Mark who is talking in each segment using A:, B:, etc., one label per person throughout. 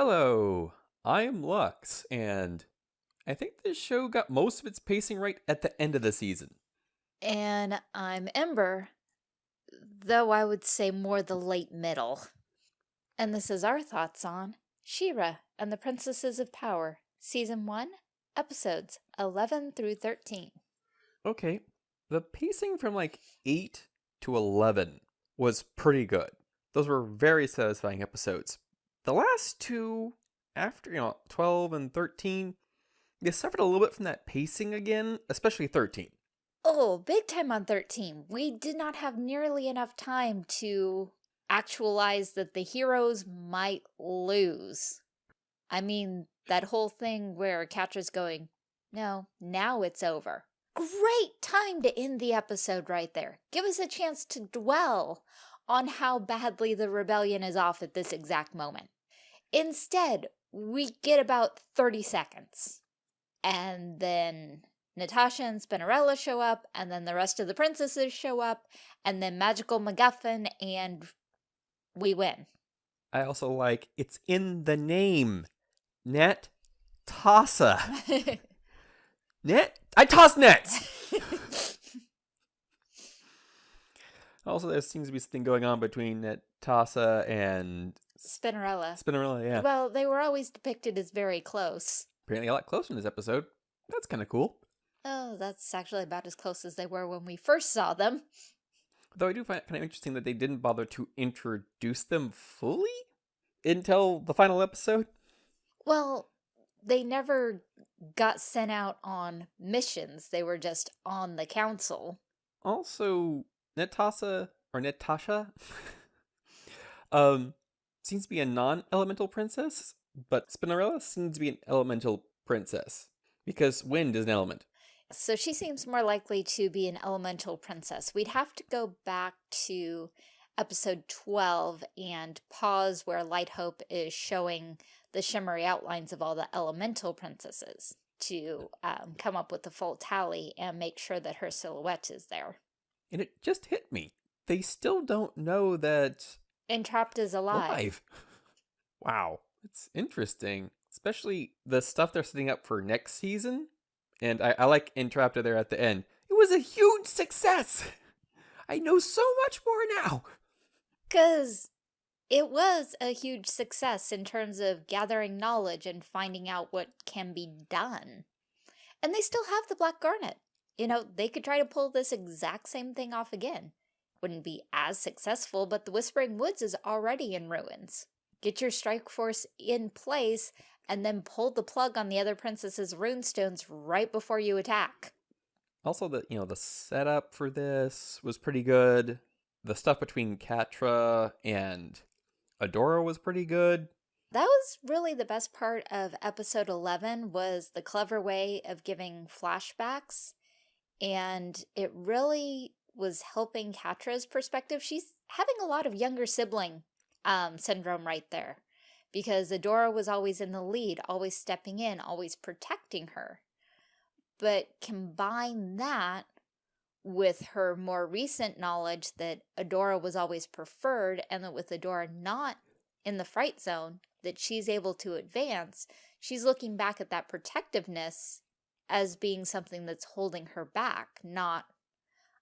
A: Hello, I'm Lux, and I think this show got most of its pacing right at the end of the season.
B: And I'm Ember, though I would say more the late middle. And this is our thoughts on She-Ra and the Princesses of Power, Season 1, Episodes 11 through 13.
A: Okay, the pacing from like 8 to 11 was pretty good. Those were very satisfying episodes. The last two, after, you know, 12 and 13, they suffered a little bit from that pacing again, especially 13.
B: Oh, big time on 13. We did not have nearly enough time to actualize that the heroes might lose. I mean, that whole thing where Catra's going, no, now it's over. Great time to end the episode right there. Give us a chance to dwell on how badly the rebellion is off at this exact moment. Instead, we get about 30 seconds. And then Natasha and Spinnerella show up, and then the rest of the princesses show up, and then Magical MacGuffin, and we win.
A: I also like it's in the name. Net Tassa. Net I toss nets. also there seems to be something going on between Tassa and
B: Spinnerella.
A: Spinnerella, yeah.
B: Well, they were always depicted as very close.
A: Apparently a lot closer in this episode. That's kind of cool.
B: Oh, that's actually about as close as they were when we first saw them.
A: Though I do find it kind of interesting that they didn't bother to introduce them fully until the final episode.
B: Well, they never got sent out on missions. They were just on the council.
A: Also, Natasha or Natasha um seems to be a non-elemental princess, but Spinnerella seems to be an elemental princess because wind is an element.
B: So she seems more likely to be an elemental princess. We'd have to go back to episode 12 and pause where Light Hope is showing the shimmery outlines of all the elemental princesses to um, come up with the full tally and make sure that her silhouette is there.
A: And it just hit me. They still don't know that
B: Entrapta is alive.
A: alive. Wow, it's interesting, especially the stuff they're setting up for next season. And I, I like Entrapta there at the end. It was a huge success. I know so much more now.
B: Because it was a huge success in terms of gathering knowledge and finding out what can be done. And they still have the Black Garnet. You know, they could try to pull this exact same thing off again. Wouldn't be as successful, but the Whispering Woods is already in ruins. Get your strike force in place and then pull the plug on the other princess's runestones right before you attack.
A: Also, the you know the setup for this was pretty good. The stuff between Catra and Adora was pretty good.
B: That was really the best part of episode 11 was the clever way of giving flashbacks. And it really was helping Catra's perspective. She's having a lot of younger sibling um, syndrome right there because Adora was always in the lead, always stepping in, always protecting her. But combine that with her more recent knowledge that Adora was always preferred and that with Adora not in the fright zone, that she's able to advance, she's looking back at that protectiveness as being something that's holding her back, not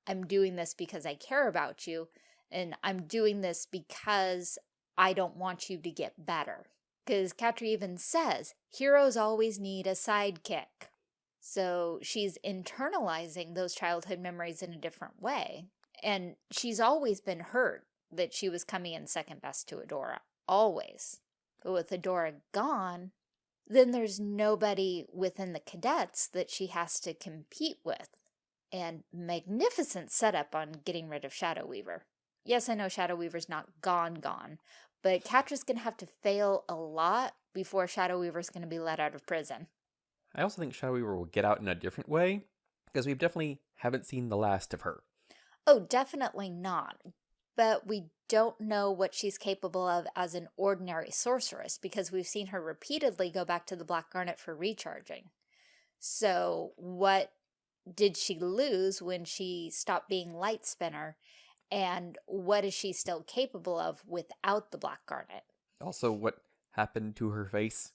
B: I'm doing this because I care about you and I'm doing this because I don't want you to get better. Because Catra even says, heroes always need a sidekick. So she's internalizing those childhood memories in a different way. And she's always been hurt that she was coming in second best to Adora. Always. But with Adora gone, then there's nobody within the cadets that she has to compete with. And magnificent setup on getting rid of Shadow Weaver. Yes, I know Shadow Weaver's not gone gone, but Catra's going to have to fail a lot before Shadow Weaver's going to be let out of prison.
A: I also think Shadow Weaver will get out in a different way because we definitely haven't seen the last of her.
B: Oh, definitely not. But we don't know what she's capable of as an ordinary sorceress because we've seen her repeatedly go back to the Black Garnet for recharging. So what did she lose when she stopped being Light Spinner and what is she still capable of without the Black Garnet?
A: Also, what happened to her face.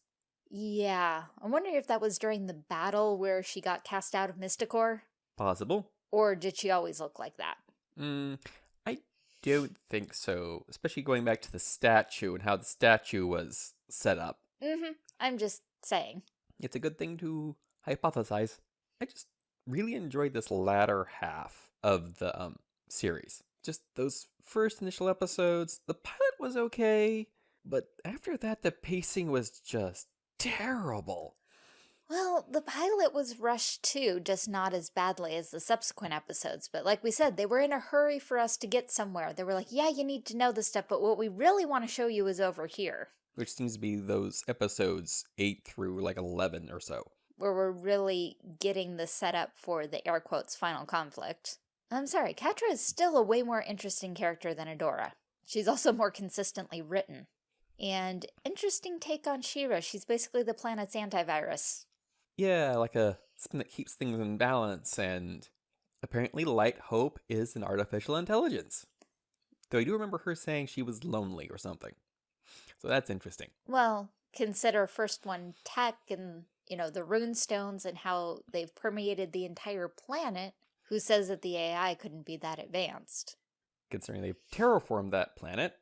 B: Yeah, I'm wondering if that was during the battle where she got cast out of Mystacor,
A: Possible.
B: or did she always look like that?
A: Mm, don't think so. Especially going back to the statue and how the statue was set up.
B: Mm-hmm. I'm just saying.
A: It's a good thing to hypothesize. I just really enjoyed this latter half of the um series. Just those first initial episodes. The pilot was okay, but after that the pacing was just terrible.
B: Well, the pilot was rushed too, just not as badly as the subsequent episodes. But like we said, they were in a hurry for us to get somewhere. They were like, yeah, you need to know this stuff, but what we really want to show you is over here,
A: Which seems to be those episodes 8 through like 11 or so.
B: where we're really getting the setup for the air quotes final conflict. I'm sorry, Catra is still a way more interesting character than Adora. She's also more consistently written. And interesting take on She-Ra. She's basically the planet's antivirus.
A: Yeah, like a something that keeps things in balance, and apparently Light Hope is an artificial intelligence. Though I do remember her saying she was lonely or something. So that's interesting.
B: Well, consider first one tech and, you know, the rune stones and how they've permeated the entire planet. Who says that the AI couldn't be that advanced?
A: Considering they've terraformed that planet,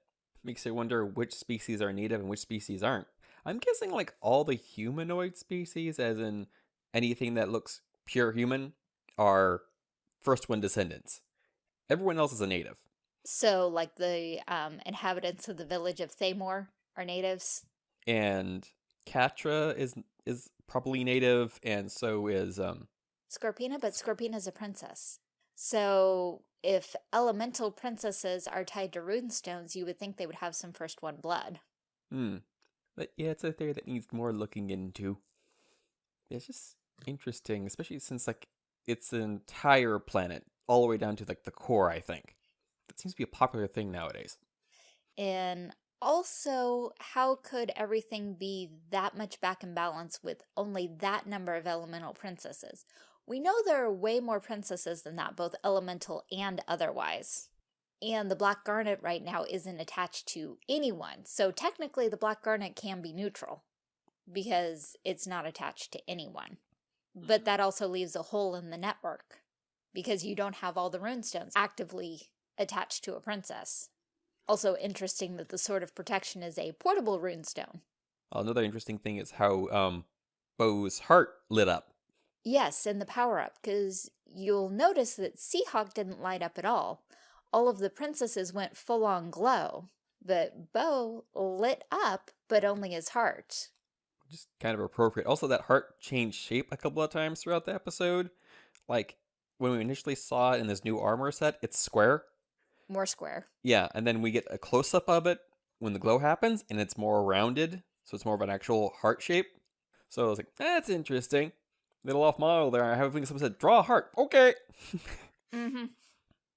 A: makes you wonder which species are native and which species aren't. I'm guessing like all the humanoid species, as in anything that looks pure human, are first one descendants. Everyone else is a native.
B: So, like the um, inhabitants of the village of Thaymor are natives.
A: and Catra is is probably native, and so is um
B: Scorpina, but Scorpina's a princess. So, if elemental princesses are tied to rune stones, you would think they would have some first one blood.
A: hmm. But yeah, it's a theory that needs more looking into. It's just interesting, especially since like it's an entire planet, all the way down to like the core. I think that seems to be a popular thing nowadays.
B: And also, how could everything be that much back in balance with only that number of elemental princesses? We know there are way more princesses than that, both elemental and otherwise. And the Black Garnet right now isn't attached to anyone, so technically the Black Garnet can be neutral because it's not attached to anyone. But that also leaves a hole in the network because you don't have all the runestones actively attached to a princess. Also interesting that the Sword of Protection is a portable runestone.
A: Another interesting thing is how um Bow's heart lit up.
B: Yes, and the power-up, because you'll notice that Seahawk didn't light up at all. All of the princesses went full-on glow, but Bow lit up, but only his heart.
A: just kind of appropriate. Also, that heart changed shape a couple of times throughout the episode. Like when we initially saw it in this new armor set, it's square.
B: More square.
A: Yeah, and then we get a close up of it when the glow happens, and it's more rounded, so it's more of an actual heart shape. So I was like, that's interesting. Little off model there. I have someone said, draw a heart. Okay.
B: Mm-hmm.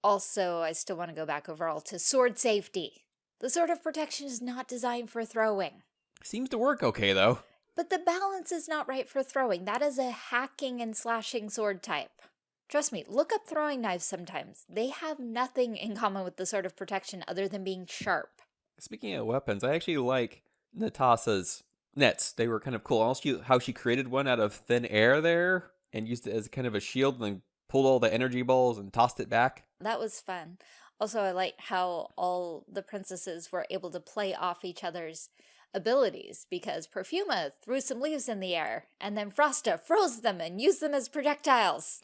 B: Also, I still want to go back overall to sword safety. The Sword of Protection is not designed for throwing.
A: Seems to work okay though.
B: But the balance is not right for throwing. That is a hacking and slashing sword type. Trust me, look up throwing knives sometimes. They have nothing in common with the Sword of Protection other than being sharp.
A: Speaking of weapons, I actually like Natasha's nets. They were kind of cool. Also, how she created one out of thin air there and used it as kind of a shield and then pulled all the energy balls and tossed it back.
B: That was fun. Also, I like how all the princesses were able to play off each other's abilities because Perfuma threw some leaves in the air and then Frosta froze them and used them as projectiles.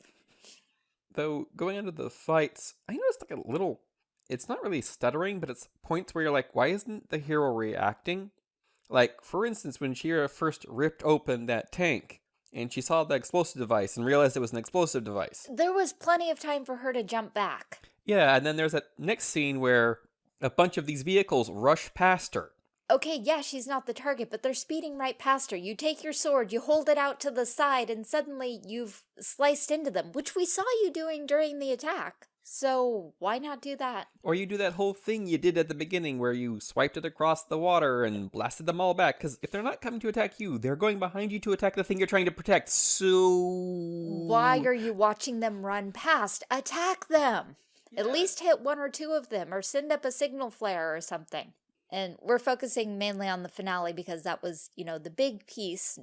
A: Though going into the fights, I noticed like a little. It's not really stuttering, but it's points where you're like, why isn't the hero reacting? Like, for instance, when She-Ra first ripped open that tank and she saw the explosive device and realized it was an explosive device.
B: There was plenty of time for her to jump back.
A: Yeah, and then there's that next scene where a bunch of these vehicles rush past her.
B: Okay, yeah, she's not the target, but they're speeding right past her. You take your sword, you hold it out to the side, and suddenly you've sliced into them, which we saw you doing during the attack. So why not do that?
A: Or you do that whole thing you did at the beginning where you swiped it across the water and blasted them all back. Because if they're not coming to attack you, they're going behind you to attack the thing you're trying to protect. So.
B: Why are you watching them run past? Attack them! At least hit one or two of them, or send up a signal flare or something. And we're focusing mainly on the finale because that was, you know, the big piece.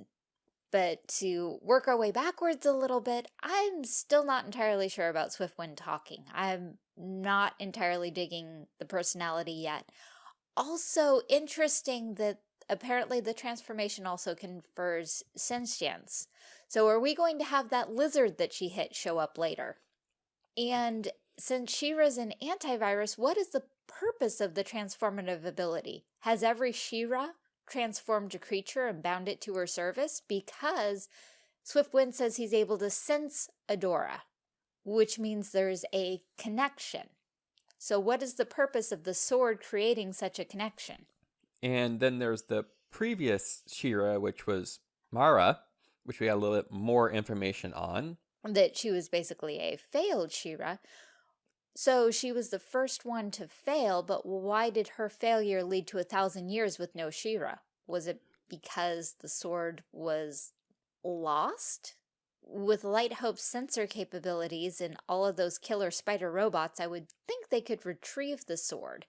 B: But to work our way backwards a little bit, I'm still not entirely sure about Swiftwind talking. I'm not entirely digging the personality yet. Also interesting that apparently the transformation also confers sentience. So are we going to have that lizard that she hit show up later? And since She-Ra's an antivirus, what is the purpose of the transformative ability? Has every She-Ra transformed a creature and bound it to her service? Because Swiftwind says he's able to sense Adora, which means there's a connection. So what is the purpose of the sword creating such a connection?
A: And then there's the previous She-Ra, which was Mara, which we got a little bit more information on.
B: That she was basically a failed She-Ra. So she was the first one to fail, but why did her failure lead to a thousand years with no She-Ra? Was it because the sword was lost? With Light Hope's sensor capabilities and all of those killer spider robots, I would think they could retrieve the sword.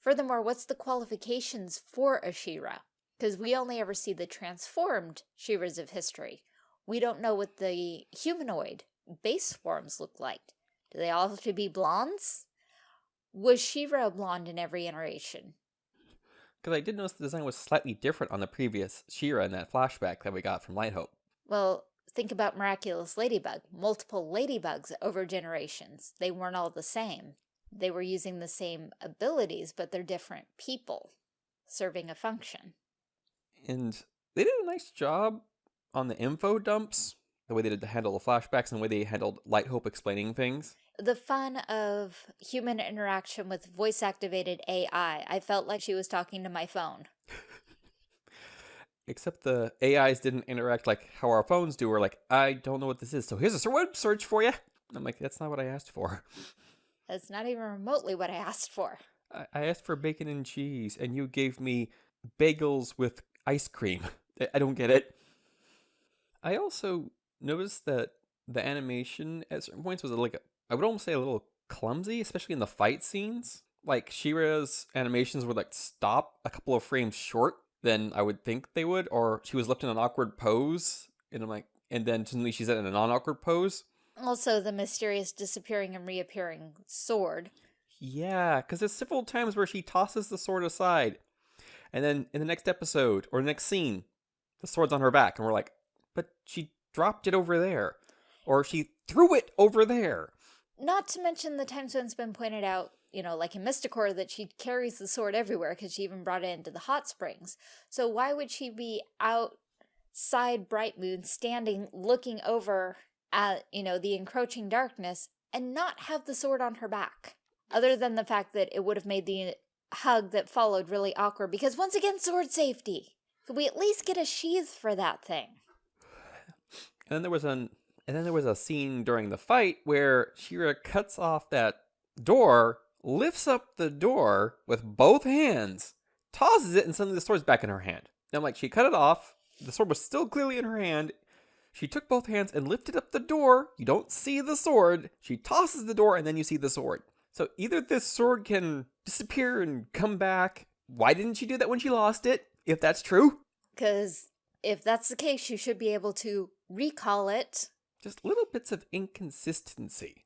B: Furthermore, what's the qualifications for a She-Ra? Because we only ever see the transformed She-Ras of history. We don't know what the humanoid base forms look like. Do they all have to be blondes? Was She-Ra a blonde in every iteration?
A: Because I did notice the design was slightly different on the previous She-Ra in that flashback that we got from Light Hope.
B: Well, think about Miraculous Ladybug. Multiple ladybugs over generations. They weren't all the same. They were using the same abilities, but they're different people serving a function.
A: And they did a nice job on the info dumps, the way they did to handle the flashbacks and the way they handled Light Hope explaining things.
B: The fun of human interaction with voice-activated AI. I felt like she was talking to my phone.
A: Except the AIs didn't interact like how our phones do. We're like, I don't know what this is, so here's a web search for you. I'm like, that's not what I asked for.
B: That's not even remotely what I asked for.
A: I asked for bacon and cheese, and you gave me bagels with ice cream. I don't get it. I also noticed that the animation at certain points was like, I would almost say a little clumsy, especially in the fight scenes. Like She-Ra's animations would like stop a couple of frames short than I would think they would, or she was left in an awkward pose, and I'm like, and then suddenly she's in a non-awkward pose.
B: Also, the mysterious disappearing and reappearing sword.
A: Yeah, because there's several times where she tosses the sword aside, and then in the next episode or the next scene, the sword's on her back, and we're like, but she dropped it over there, or she threw it over there.
B: Not to mention the times when it's been pointed out, you know, like in Mystacor, that she carries the sword everywhere because she even brought it into the hot springs. So why would she be outside Bright Moon, standing, looking over at, you know, the encroaching darkness and not have the sword on her back? Other than the fact that it would have made the hug that followed really awkward because once again, sword safety. Could we at least get a sheath for that thing?
A: And then there was an and then there was a scene during the fight where She-Ra cuts off that door, lifts up the door with both hands, tosses it, and suddenly the sword's back in her hand. And I'm like, she cut it off. The sword was still clearly in her hand. She took both hands and lifted up the door. You don't see the sword. She tosses the door, and then you see the sword. So either this sword can disappear and come back. Why didn't she do that when she lost it, if that's true?
B: Because if that's the case, you should be able to recall it.
A: Just little bits of inconsistency.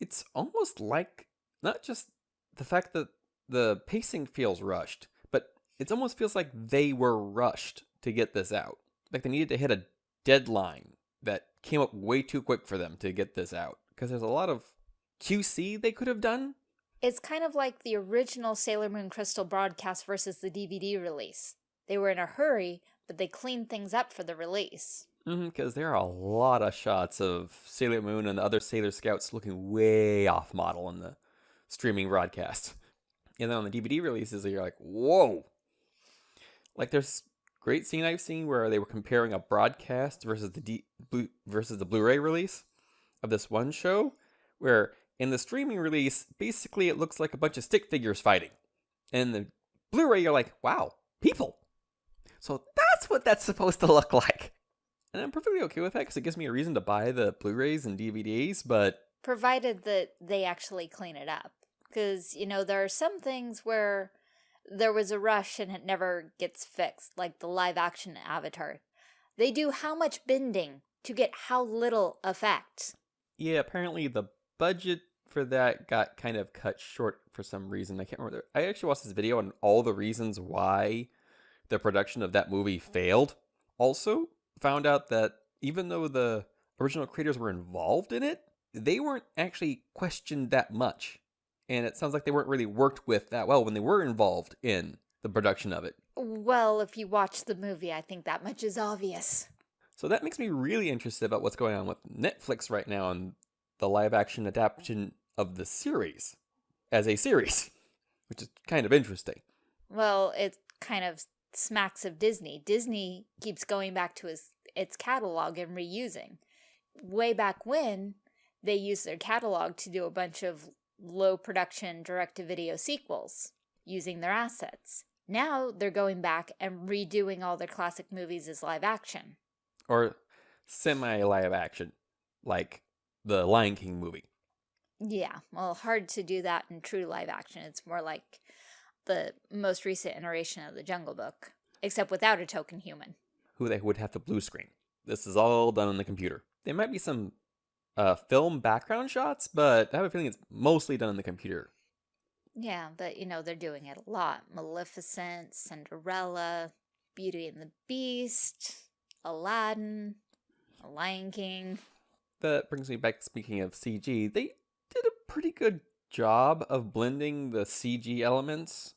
A: It's almost like not just the fact that the pacing feels rushed, but it almost feels like they were rushed to get this out. Like they needed to hit a deadline that came up way too quick for them to get this out. Because there's a lot of QC they could have done.
B: It's kind of like the original Sailor Moon Crystal broadcast versus the DVD release. They were in a hurry, but they cleaned things up for the release.
A: Because mm-hmm, there are a lot of shots of Sailor Moon and the other Sailor Scouts looking way off model in the streaming broadcast. And then on the DVD releases, you're like, whoa. Like there's great scene I've seen where they were comparing a broadcast versus the D- versus the Blu-ray release of this one show, where in the streaming release, basically it looks like a bunch of stick figures fighting. And the Blu-ray, you're like, wow, people. So that's what that's supposed to look like. And I'm perfectly okay with that because it gives me a reason to buy the Blu-rays and DVDs, but...
B: Provided that they actually clean it up. Because, you know, there are some things where there was a rush and it never gets fixed, like the live action Avatar. They do how much bending to get how little effect.
A: Yeah, apparently the budget for that got kind of cut short for some reason. I can't remember. I actually watched this video on all the reasons why the production of that movie failed. Also, found out that even though the original creators were involved in it, they weren't actually questioned that much. And it sounds like they weren't really worked with that well when they were involved in the production of it.
B: Well, if you watch the movie, I think that much is obvious.
A: So that makes me really interested about what's going on with Netflix right now and the live action adaptation of the series as a series, which is kind of interesting.
B: Well, it kind of smacks of Disney. Disney keeps going back to his, its catalog and reusing. Way back when, they used their catalog to do a bunch of low production direct-to-video sequels using their assets. Now they're going back and redoing all their classic movies as live action.
A: Or semi live action, like the Lion King movie.
B: Yeah, well, hard to do that in true live action. It's more like the most recent iteration of the Jungle Book, except without a token human.
A: Who they would have to blue screen. This is all done on the computer. There might be some uh, film background shots, but I have a feeling it's mostly done on the computer.
B: Yeah, but you know, they're doing it a lot. Maleficent, Cinderella, Beauty and the Beast, Aladdin, Lion King.
A: That brings me back, speaking of CG, they did a pretty good job of blending the CG elements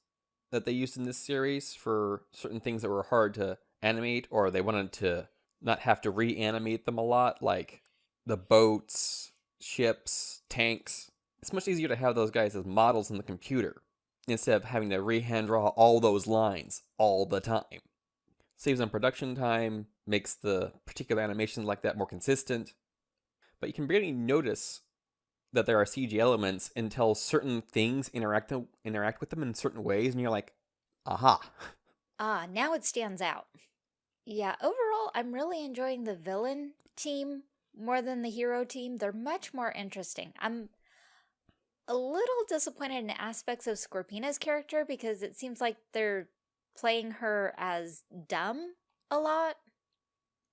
A: that they used in this series for certain things that were hard to animate or they wanted to not have to reanimate them a lot, like the boats, ships, tanks. It's much easier to have those guys as models in the computer instead of having to rehand draw all those lines all the time. Saves on production time, makes the particular animations like that more consistent, but you can barely notice that there are CG elements until certain things interact interact with them in certain ways, and you're like, aha.
B: Ah, now it stands out. Yeah, overall, I'm really enjoying the villain team more than the hero team. They're much more interesting. I'm a little disappointed in aspects of Scorpina's character because it seems like they're playing her as dumb a lot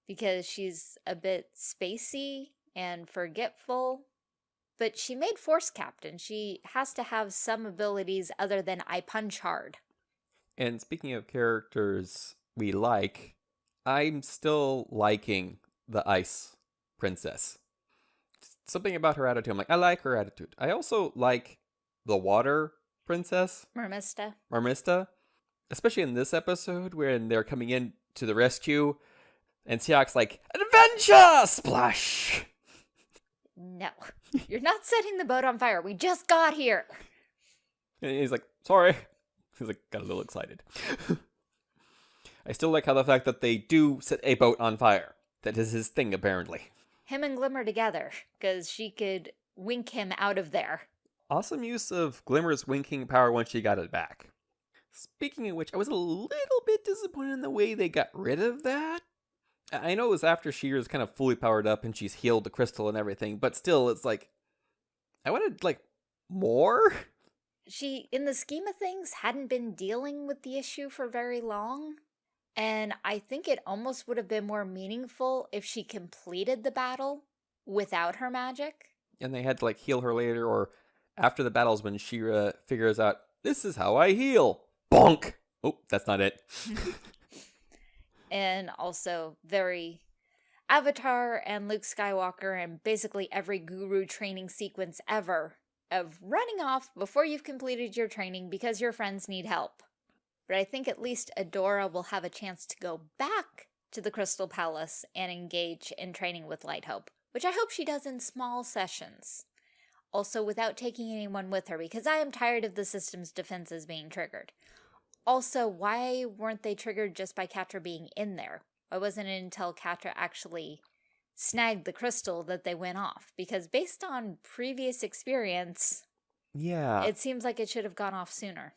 B: because she's a bit spacey and forgetful. But she made Force Captain. She has to have some abilities other than I punch hard.
A: And speaking of characters we like, I'm still liking the Ice Princess. Something about her attitude. I'm like, I like her attitude. I also like the Water Princess.
B: Mermista.
A: Mermista. Especially in this episode when they're coming in to the rescue and Seahawk's like, Adventure! Splash!
B: No, you're not setting the boat on fire. We just got here.
A: And he's like, sorry. He's like, got a little excited. I still like how the fact that they do set a boat on fire. That is his thing, apparently.
B: Him and Glimmer together, because she could wink him out of there.
A: Awesome use of Glimmer's winking power once she got it back. Speaking of which, I was a little bit disappointed in the way they got rid of that. I know it was after she was kind of fully powered up and she's healed the crystal and everything, but still, it's like, I wanted, like, more?
B: She, in the scheme of things, hadn't been dealing with the issue for very long. And I think it almost would have been more meaningful if she completed the battle without her magic.
A: And they had to, like, heal her later, or after the battles when She-Ra uh, figures out, this is how I heal. Bonk! Oh, that's not it.
B: and also very Avatar and Luke Skywalker and basically every guru training sequence ever of running off before you've completed your training because your friends need help. But I think at least Adora will have a chance to go back to the Crystal Palace and engage in training with Light Hope, which I hope she does in small sessions. Also without taking anyone with her because I am tired of the system's defenses being triggered. Also, why weren't they triggered just by Catra being in there? Why wasn't it until Catra actually snagged the crystal that they went off? Because based on previous experience,
A: yeah,
B: it seems like it should have gone off sooner.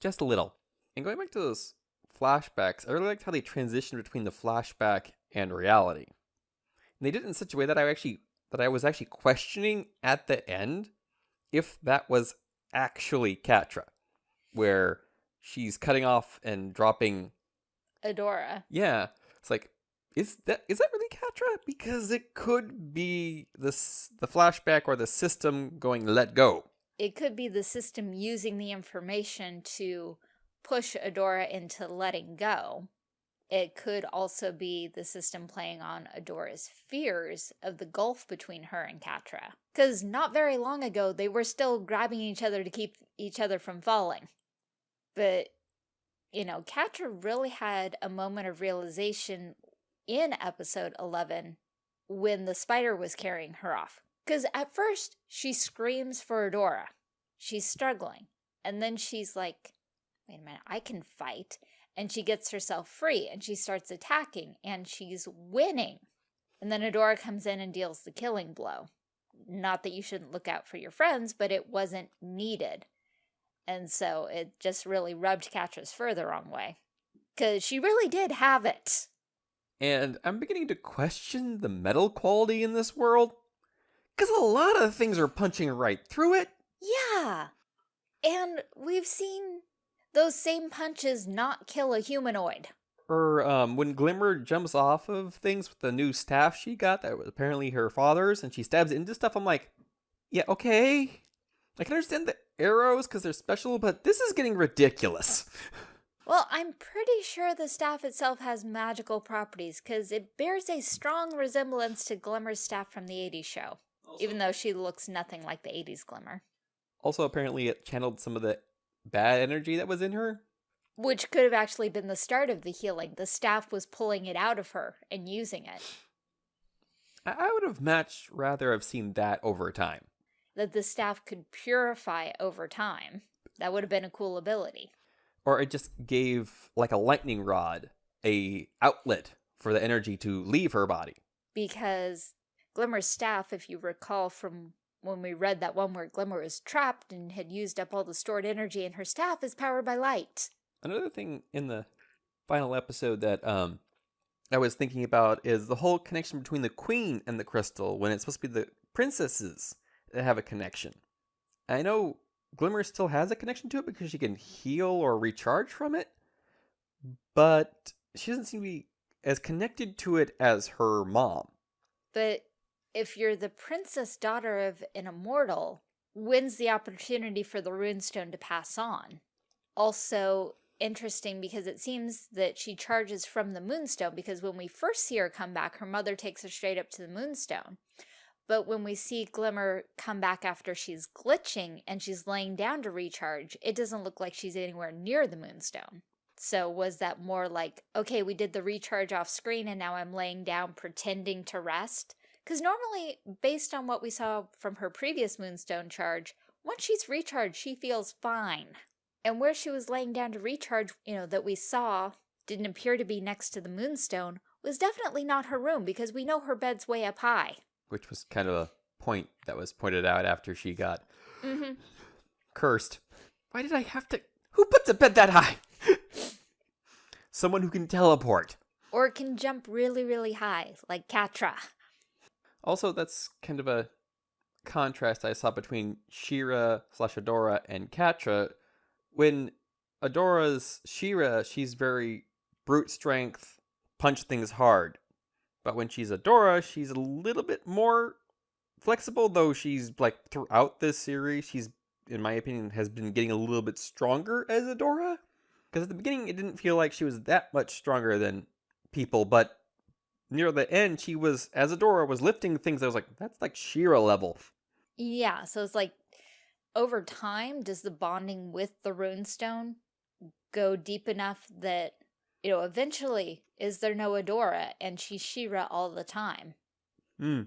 A: Just a little. And going back to those flashbacks, I really liked how they transitioned between the flashback and reality. And they did it in such a way that I actually that I was actually questioning at the end if that was actually Catra, where she's cutting off and dropping.
B: Adora.
A: Yeah, it's like, is that is that really Catra? Because it could be this the flashback or the system going let go.
B: It could be the system using the information to push Adora into letting go. It could also be the system playing on Adora's fears of the gulf between her and Catra. Because not very long ago, they were still grabbing each other to keep each other from falling. But, you know, Catra really had a moment of realization in episode 11 when the spider was carrying her off. Because at first, she screams for Adora. She's struggling. And then she's like, wait a minute, I can fight. And she gets herself free and she starts attacking and she's winning. And then Adora comes in and deals the killing blow. Not that you shouldn't look out for your friends, but it wasn't needed. And so it just really rubbed Catra's fur the wrong way. Because she really did have it.
A: And I'm beginning to question the metal quality in this world. Because a lot of things are punching right through it.
B: Yeah. And we've seen those same punches not kill a humanoid.
A: Or um, when Glimmer jumps off of things with the new staff she got that was apparently her father's and she stabs into stuff, I'm like, yeah, okay. I can understand the arrows because they're special, but this is getting ridiculous.
B: Well, I'm pretty sure the staff itself has magical properties because it bears a strong resemblance to Glimmer's staff from the 80s show, also, even though she looks nothing like the 80s Glimmer.
A: Also, apparently, it channeled some of the bad energy that was in her.
B: Which could have actually been the start of the healing. The staff was pulling it out of her and using it.
A: I would have much rather have seen that over time.
B: That the staff could purify over time. That would have been a cool ability.
A: Or it just gave, like a lightning rod, a outlet for the energy to leave her body.
B: Because Glimmer's staff, if you recall from when we read that one where Glimmer was trapped and had used up all the stored energy in her staff is powered by light.
A: Another thing in the final episode that um I was thinking about is the whole connection between the queen and the crystal when it's supposed to be the princesses that have a connection. I know Glimmer still has a connection to it because she can heal or recharge from it, but she doesn't seem to be as connected to it as her mom.
B: But if you're the princess daughter of an immortal, wins the opportunity for the runestone to pass on. Also interesting because it seems that she charges from the moonstone because when we first see her come back, her mother takes her straight up to the moonstone. But when we see Glimmer come back after she's glitching and she's laying down to recharge, it doesn't look like she's anywhere near the moonstone. So was that more like, okay, we did the recharge off screen and now I'm laying down pretending to rest? Because normally, based on what we saw from her previous Moonstone charge, once she's recharged, she feels fine. And where she was laying down to recharge, you know, that we saw didn't appear to be next to the Moonstone, was definitely not her room because we know her bed's way up high.
A: Which was kind of a point that was pointed out after she got mm -hmm. cursed. Why did I have to... Who puts a bed that high? Someone who can teleport.
B: Or can jump really, really high, like Catra.
A: Also, that's kind of a contrast I saw between She-Ra slash Adora and Catra. When Adora's She-Ra, she's very brute strength, punch things hard. But when she's Adora, she's a little bit more flexible, though she's like throughout this series, she's in my opinion has been getting a little bit stronger as Adora. Because at the beginning, it didn't feel like she was that much stronger than people, but near the end, she was, as Adora was lifting things, I was like, that's like She-Ra level.
B: Yeah, so it's like, over time, does the bonding with the runestone go deep enough that, you know, eventually, is there no Adora and she's She-Ra all the time?
A: Hmm.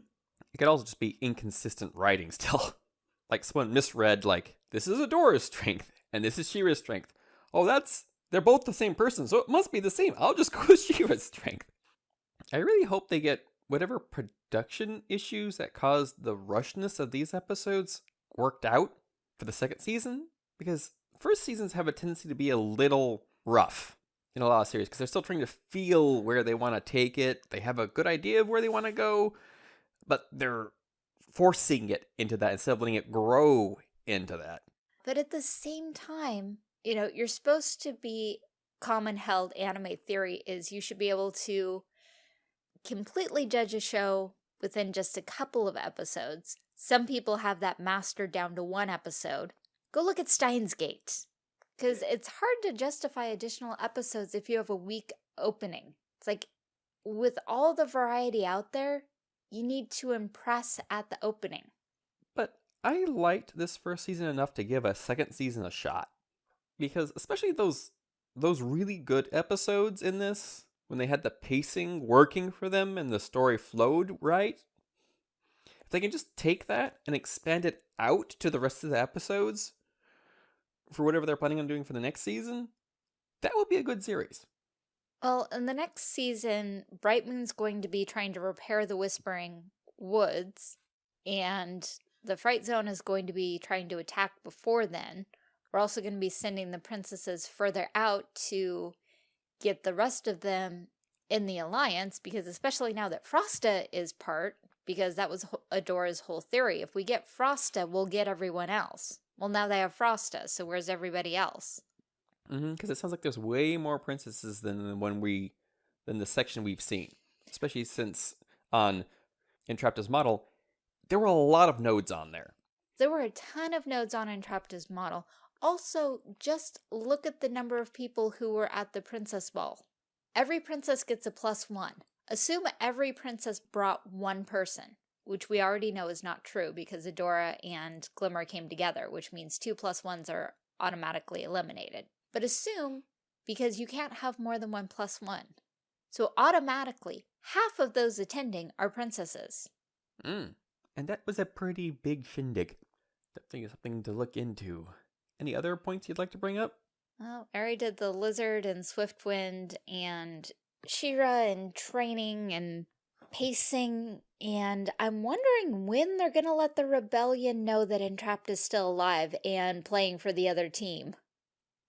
A: It could also just be inconsistent writing still. like someone misread, like, this is Adora's strength and this is She-Ra's strength. Oh, that's, they're both the same person, so it must be the same. I'll just go with She-Ra's strength. I really hope they get whatever production issues that caused the rushness of these episodes worked out for the second season because first seasons have a tendency to be a little rough in a lot of series because they're still trying to feel where they want to take it. They have a good idea of where they want to go, but they're forcing it into that instead of letting it grow into that.
B: But at the same time, You know, you're supposed to be common held anime theory is you should be able to completely judge a show within just a couple of episodes. Some people have that mastered down to one episode. Go look at Steins Gate. Because it's hard to justify additional episodes if you have a weak opening. It's like, with all the variety out there, you need to impress at the opening.
A: But I liked this first season enough to give a second season a shot. Because especially those those really good episodes in this, when they had the pacing working for them and the story flowed right, if they can just take that and expand it out to the rest of the episodes for whatever they're planning on doing for the next season, that would be a good series.
B: Well, in the next season, Bright Moon's going to be trying to repair the Whispering Woods, and the Fright Zone is going to be trying to attack before then. We're also going to be sending the princesses further out to get the rest of them in the alliance, because especially now that Frosta is part, because that was Adora's whole theory. If we get Frosta, we'll get everyone else. Well, now they have Frosta, so where's everybody else?
A: Because mm-hmm, it sounds like there's way more princesses than when we than the section we've seen, especially since on Entrapta's model there were a lot of nodes on there.
B: There were a ton of nodes on Entrapta's model. Also, just look at the number of people who were at the princess ball. Every princess gets a plus one. Assume every princess brought one person, which we already know is not true because Adora and Glimmer came together, which means two plus ones are automatically eliminated. But assume, because you can't have more than one plus one. So automatically, half of those attending are princesses.
A: Mm. And that was a pretty big shindig. Definitely something to look into. Any other points you'd like to bring up?
B: Well, Ari did the lizard and Swiftwind and She-Ra and training and pacing, and I'm wondering when they're going to let the rebellion know that Entrapta is still alive and playing for the other team.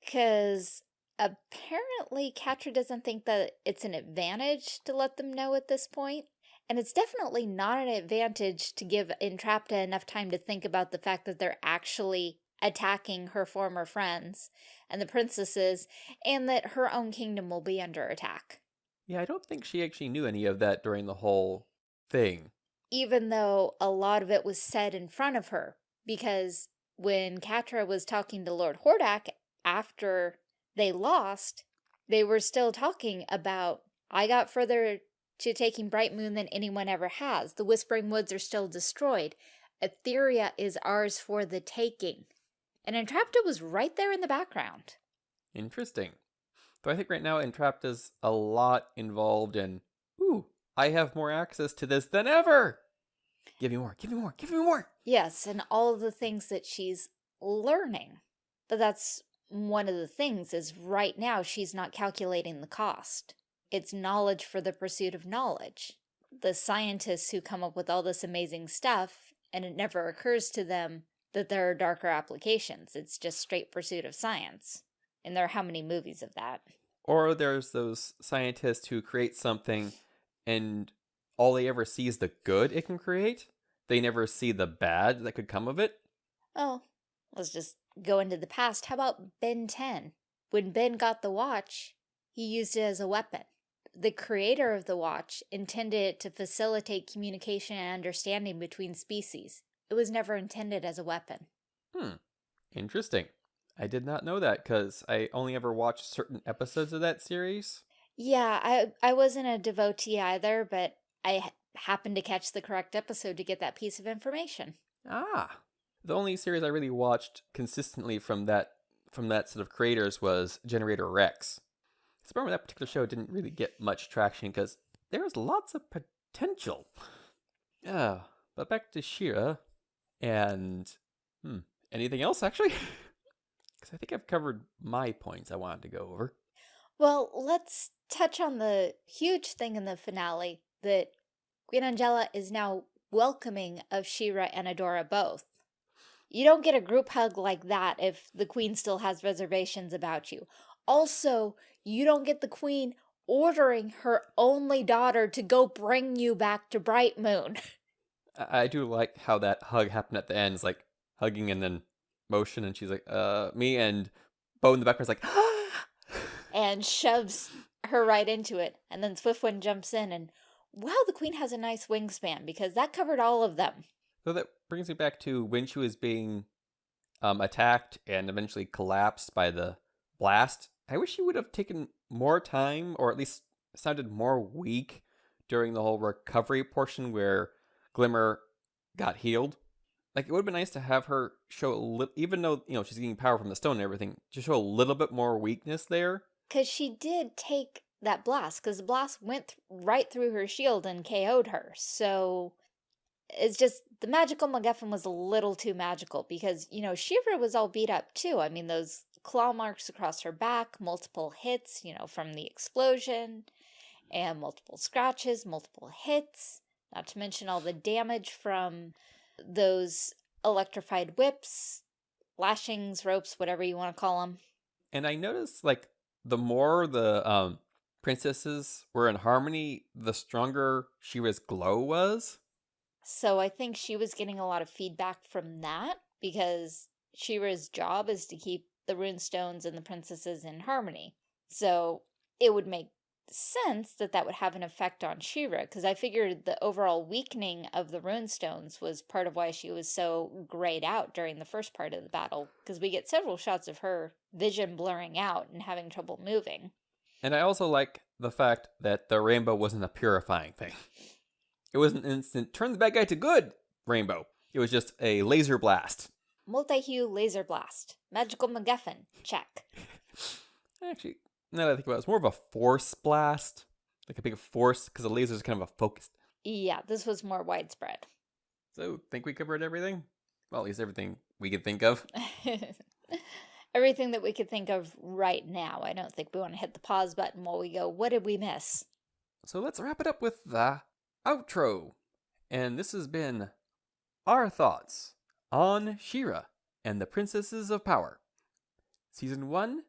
B: Because apparently Catra doesn't think that it's an advantage to let them know at this point. And it's definitely not an advantage to give Entrapta enough time to think about the fact that they're actually attacking her former friends and the princesses, and that her own kingdom will be under attack.
A: Yeah, I don't think she actually knew any of that during the whole thing.
B: Even though a lot of it was said in front of her, because when Catra was talking to Lord Hordak after they lost, they were still talking about, I got further to taking Bright Moon than anyone ever has. The Whispering Woods are still destroyed. Etheria is ours for the taking. And Entrapta was right there in the background.
A: Interesting. Though I think right now Entrapta's a lot involved in, ooh, I have more access to this than ever. Give me more, give me more, give me more.
B: Yes, and all the things that she's learning. But that's one of the things is right now she's not calculating the cost. It's knowledge for the pursuit of knowledge. The scientists who come up with all this amazing stuff, and it never occurs to them that there are darker applications. It's just straight pursuit of science. And there are how many movies of that?
A: Or there's those scientists who create something and all they ever see is the good it can create. They never see the bad that could come of it.
B: Oh, let's just go into the past. How about Ben 10? When Ben got the watch, he used it as a weapon. The creator of the watch intended it to facilitate communication and understanding between species. It was never intended as a weapon.
A: Hmm. Interesting. I did not know that because I only ever watched certain episodes of that series.
B: Yeah, I I wasn't a devotee either, but I happened to catch the correct episode to get that piece of information.
A: Ah, the only series I really watched consistently from that from that set of creators was Generator Rex. I remember that particular show didn't really get much traction because there was lots of potential. Yeah, but back to She-Ra and hmm, anything else actually? Because I think I've covered my points I wanted to go over.
B: Well, let's touch on the huge thing in the finale that Queen Angella is now welcoming of She-Ra and Adora both. You don't get a group hug like that if the queen still has reservations about you. Also, you don't get the queen ordering her only daughter to go bring you back to Bright Moon.
A: I do like how that hug happened at the end. It's like hugging and then motion, and she's like, uh, me and Bow in the background is like,
B: and shoves her right into it. And then Swiftwind jumps in and, wow, the queen has a nice wingspan because that covered all of them.
A: So that brings me back to when she was being um, attacked and eventually collapsed by the blast. I wish she would have taken more time, or at least sounded more weak during the whole recovery portion where Glimmer got healed. Like it would have been nice to have her show a little, even though you know she's getting power from the stone and everything, to show a little bit more weakness there.
B: Because she did take that blast, because the blast went th right through her shield and KO'd her. So it's just the magical MacGuffin was a little too magical because you know She-Ra was all beat up too. I mean those claw marks across her back, multiple hits, you know, from the explosion, and multiple scratches, multiple hits. Not to mention all the damage from those electrified whips, lashings, ropes, whatever you want to call them.
A: And I noticed like the more the um princesses were in harmony, the stronger She-Ra's glow was.
B: So I think she was getting a lot of feedback from that because She-Ra's job is to keep the runestones and the princesses in harmony. So it would make sense that that would have an effect on She-Ra because I figured the overall weakening of the runestones was part of why she was so grayed out during the first part of the battle because we get several shots of her vision blurring out and having trouble moving.
A: And I also like the fact that the rainbow wasn't a purifying thing. It was an instant turn the bad guy to good rainbow. It was just a laser blast.
B: Multi-hue laser blast. Magical MacGuffin. Check.
A: Actually, now that I think about it, it's more of a force blast. Like a big force, because the laser is kind of a focused.
B: Yeah, this was more widespread.
A: So, think we covered everything? Well, at least everything we could think of.
B: everything that we could think of right now. I don't think we want to hit the pause button while we go, what did we miss?
A: So let's wrap it up with the outro. And this has been our thoughts on She-Ra and the Princesses of Power. Season 1,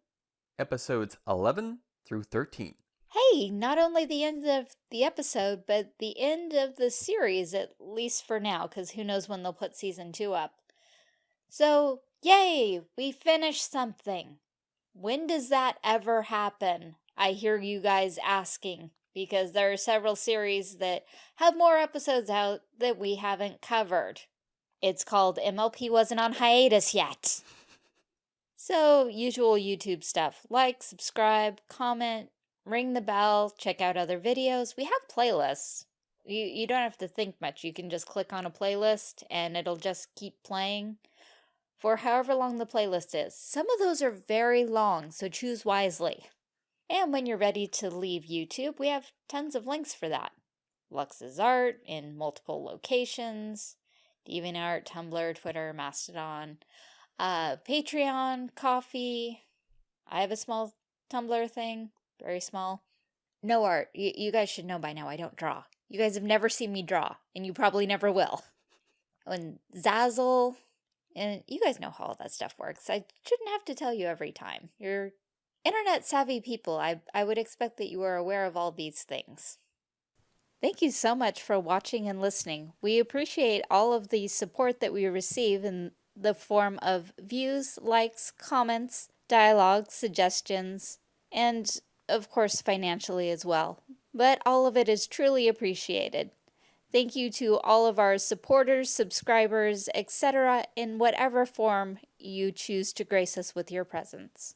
A: episodes 11 through 13.
B: Hey, not only the end of the episode, but the end of the series, at least for now, because who knows when they'll put season 2 up. So, yay, we finished something. When does that ever happen? I hear you guys asking because there are several series that have more episodes out that we haven't covered. It's called MLP Wasn't on Hiatus Yet. So, usual YouTube stuff. Like, subscribe, comment, ring the bell, check out other videos. We have playlists. You, you don't have to think much. You can just click on a playlist and it'll just keep playing for however long the playlist is. Some of those are very long, so choose wisely. And when you're ready to leave YouTube, we have tons of links for that. Lux's art in multiple locations, DeviantArt, Tumblr, Twitter, Mastodon, uh, Patreon, Ko-fi. I have a small Tumblr thing, very small. No art. Y you guys should know by now I don't draw. You guys have never seen me draw, and you probably never will. And Zazzle, and you guys know how all that stuff works. I shouldn't have to tell you every time. You're internet savvy people. I, I would expect that you are aware of all these things. Thank you so much for watching and listening. We appreciate all of the support that we receive in the form of views, likes, comments, dialogues, suggestions, and of course financially as well. But all of it is truly appreciated. Thank you to all of our supporters, subscribers, etc. in whatever form you choose to grace us with your presence.